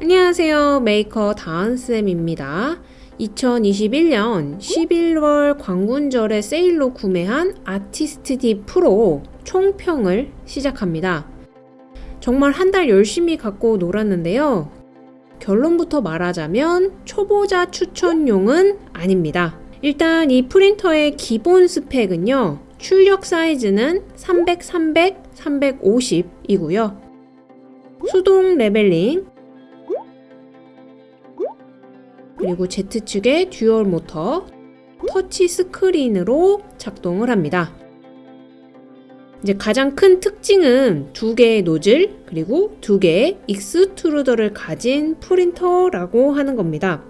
안녕하세요. 메이커 다은쌤입니다. 2021년 11월 광군절에 세일로 구매한 아티스트 D 프로 총평을 시작합니다. 정말 한 달 열심히 갖고 놀았는데요. 결론부터 말하자면 초보자 추천용은 아닙니다. 일단 이 프린터의 기본 스펙은요. 출력 사이즈는 300, 300, 350이고요. 수동 leveling 그리고 Z축의 dual 모터 터치 스크린으로 작동을 합니다. 이제 가장 큰 특징은 두 개의 노즐 그리고 두 개의 extruder를 가진 프린터라고 하는 겁니다.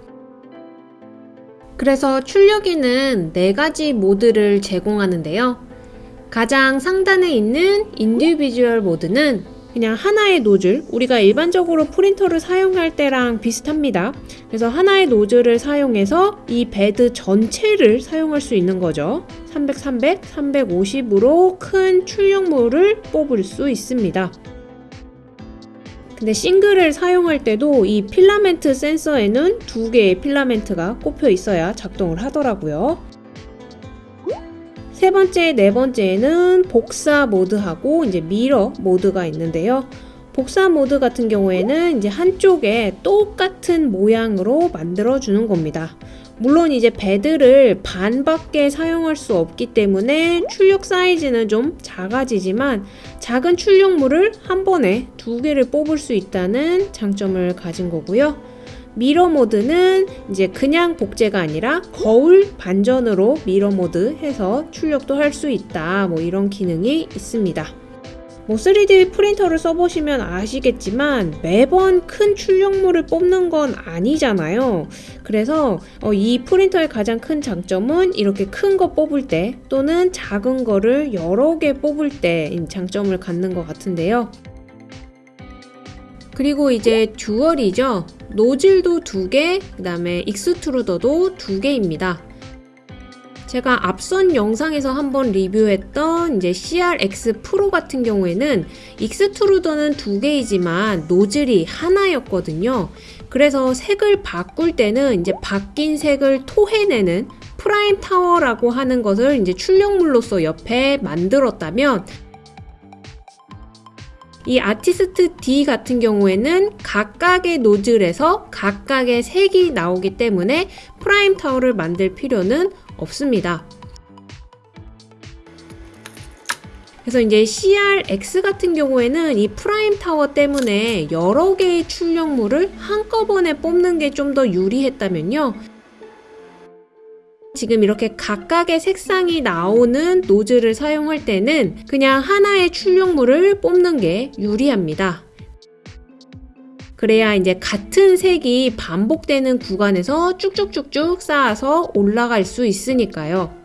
그래서 출력기는 네 가지 모드를 제공하는데요. 가장 상단에 있는 individual 모드는 그냥 하나의 노즐, 우리가 일반적으로 프린터를 사용할 때랑 비슷합니다. 그래서 하나의 노즐을 사용해서 이 bed 전체를 사용할 수 있는 거죠. 300, 300, 350으로 큰 출력물을 뽑을 수 있습니다. 근데 싱글을 사용할 때도 이 필라멘트 센서에는 두 개의 필라멘트가 꼽혀 있어야 작동을 하더라고요. 세 번째, 네 번째에는 복사 모드하고 이제 mirror 모드가 있는데요. 복사 모드 같은 경우에는 이제 한쪽에 똑같은 모양으로 만들어 주는 겁니다. 물론 이제 bed를 반밖에 사용할 수 없기 때문에 출력 사이즈는 좀 작아지지만 작은 출력물을 한 번에 두 개를 뽑을 수 있다는 장점을 가진 거고요. mirror 모드는 이제 그냥 복제가 아니라 거울 반전으로 mirror 모드 해서 출력도 할 수 있다. 뭐 이런 기능이 있습니다. 뭐 3D 프린터를 써보시면 아시겠지만 매번 큰 출력물을 뽑는 건 아니잖아요. 그래서 어, 이 프린터의 가장 큰 장점은 이렇게 큰 거 뽑을 때 또는 작은 거를 여러 개 뽑을 때 장점을 갖는 것 같은데요. 그리고 이제 dual이죠. 노즐도 두 개, 그 다음에 익스트루더도 두 개입니다. 제가 앞선 영상에서 한번 리뷰했던 이제 CRX 프로 같은 경우에는 extruder는 두 개이지만 노즐이 하나였거든요. 그래서 색을 바꿀 때는 이제 바뀐 색을 토해내는 prime tower라고 하는 것을 이제 출력물로서 옆에 만들었다면 이 아티스트 D 같은 경우에는 각각의 노즐에서 각각의 색이 나오기 때문에 prime tower를 만들 필요는 없습니다. 그래서 이제 CRX 같은 경우에는 이 prime tower 때문에 여러 개의 출력물을 한꺼번에 뽑는 게 좀 더 유리했다면요. 지금 이렇게 각각의 색상이 나오는 노즐을 사용할 때는 그냥 하나의 출력물을 뽑는 게 유리합니다. 그래야 이제 같은 색이 반복되는 구간에서 쭉쭉쭉쭉 쌓아서 올라갈 수 있으니까요.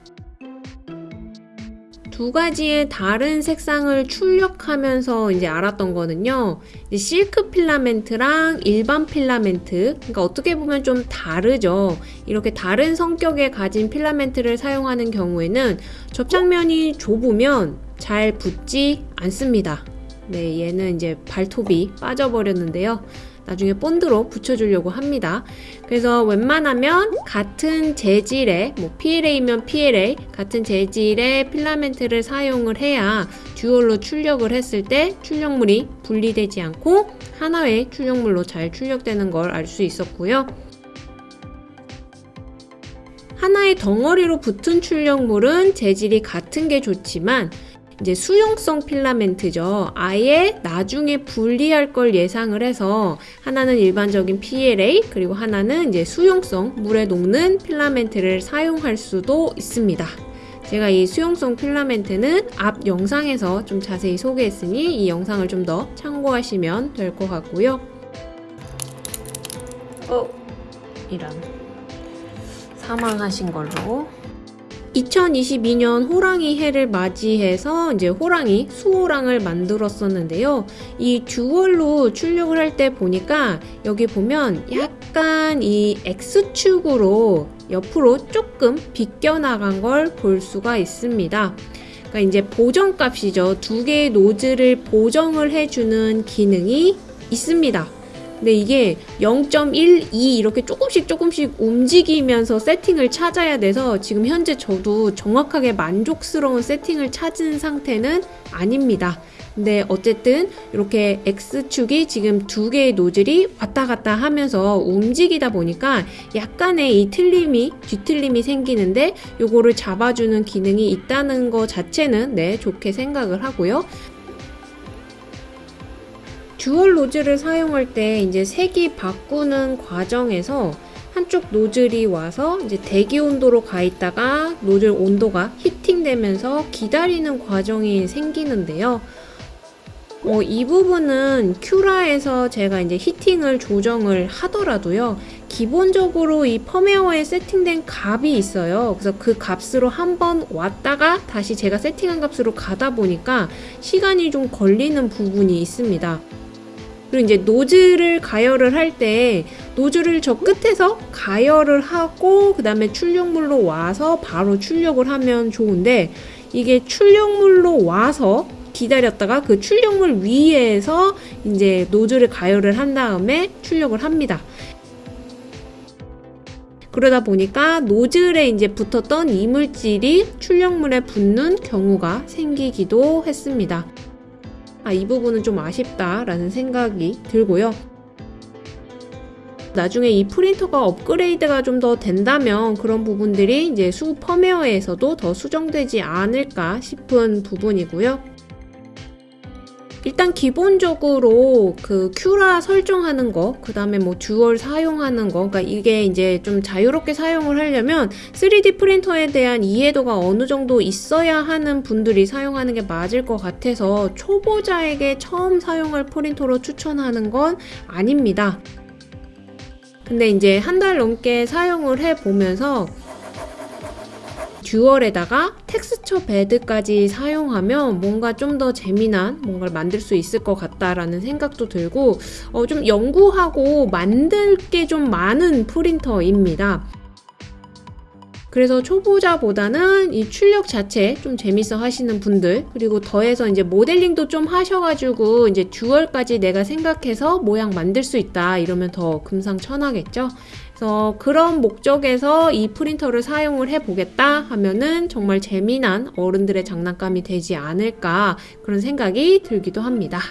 두 가지의 다른 색상을 출력하면서 이제 알았던 거는요. 이제 실크 필라멘트랑 일반 필라멘트. 그러니까 어떻게 보면 좀 다르죠. 이렇게 다른 성격의 가진 필라멘트를 사용하는 경우에는 접착면이 좁으면 잘 붙지 않습니다. 네, 얘는 이제 발톱이 빠져버렸는데요. 나중에 본드로 붙여주려고 합니다. 그래서 웬만하면 같은 재질의 뭐 PLA면 PLA 같은 재질의 필라멘트를 사용을 해야 듀얼로 출력을 했을 때 출력물이 분리되지 않고 하나의 출력물로 잘 출력되는 걸 알 수 있었고요. 하나의 덩어리로 붙은 출력물은 재질이 같은 게 좋지만 이제 수용성 필라멘트죠. 아예 나중에 분리할 걸 예상을 해서 하나는 일반적인 PLA 그리고 하나는 이제 수용성 물에 녹는 필라멘트를 사용할 수도 있습니다. 제가 이 수용성 필라멘트는 앞 영상에서 좀 자세히 소개했으니 이 영상을 좀 더 참고하시면 될 것 같고요. 어, 이런 사망하신 걸로 2022년 호랑이 해를 맞이해서 이제 호랑이 수호랑을 만들었었는데요. 이 듀얼로 출력을 할 때 보니까 여기 보면 약간 이 X축으로 옆으로 조금 비껴나간 걸 볼 수가 있습니다. 그러니까 이제 보정값이죠. 두 개의 노즐을 보정을 해주는 기능이 있습니다. 근데 이게 0.12 이렇게 조금씩 조금씩 움직이면서 세팅을 찾아야 돼서 지금 현재 저도 정확하게 만족스러운 세팅을 찾은 상태는 아닙니다. 근데 어쨌든 이렇게 X축이 지금 두 개의 노즐이 왔다 갔다 하면서 움직이다 보니까 약간의 이 틀림이, 뒤틀림이 생기는데 요거를 잡아주는 기능이 있다는 거 자체는 네, 좋게 생각을 하고요. dual 노즐을 사용할 때 이제 색이 바꾸는 과정에서 한쪽 노즐이 와서 이제 대기 온도로 가 있다가 노즐 온도가 heating되면서 기다리는 과정이 생기는데요. 어, 이 부분은 Cura에서 제가 이제 heating을 조정을 하더라도요. 기본적으로 이 펌웨어에 세팅된 값이 있어요. 그래서 그 값으로 한번 왔다가 다시 제가 세팅한 값으로 가다 보니까 시간이 좀 걸리는 부분이 있습니다. 그리고 이제 노즐을 가열을 할 때 노즐을 저 끝에서 가열을 하고 그 다음에 출력물로 와서 바로 출력을 하면 좋은데 이게 출력물로 와서 기다렸다가 그 출력물 위에서 이제 노즐을 가열을 한 다음에 출력을 합니다. 그러다 보니까 노즐에 이제 붙었던 이물질이 출력물에 붙는 경우가 생기기도 했습니다. 아, 이 부분은 좀 아쉽다라는 생각이 들고요. 나중에 이 프린터가 업그레이드가 좀 더 된다면 그런 부분들이 이제 수 펌웨어에서도 더 수정되지 않을까 싶은 부분이고요. 일단 기본적으로 그 Cura 설정하는 거, 그 다음에 뭐 dual 사용하는 거, 그러니까 이게 이제 좀 자유롭게 사용을 하려면 3D 프린터에 대한 이해도가 어느 정도 있어야 하는 분들이 사용하는 게 맞을 것 같아서 초보자에게 처음 사용할 프린터로 추천하는 건 아닙니다. 근데 이제 한 달 넘게 사용을 해 보면서 dual에다가 texture bed까지 사용하면 뭔가 좀 더 재미난 뭔가를 만들 수 있을 것 같다라는 생각도 들고 어, 좀 연구하고 만들 게 좀 많은 프린터입니다. 그래서 초보자보다는 이 출력 자체 좀 재밌어 하시는 분들 그리고 더해서 이제 모델링도 좀 하셔가지고 이제 듀얼까지 내가 생각해서 모양 만들 수 있다 이러면 더 금상첨화겠죠. 그래서 그런 목적에서 이 프린터를 사용을 해보겠다 하면은 정말 재미난 어른들의 장난감이 되지 않을까 그런 생각이 들기도 합니다.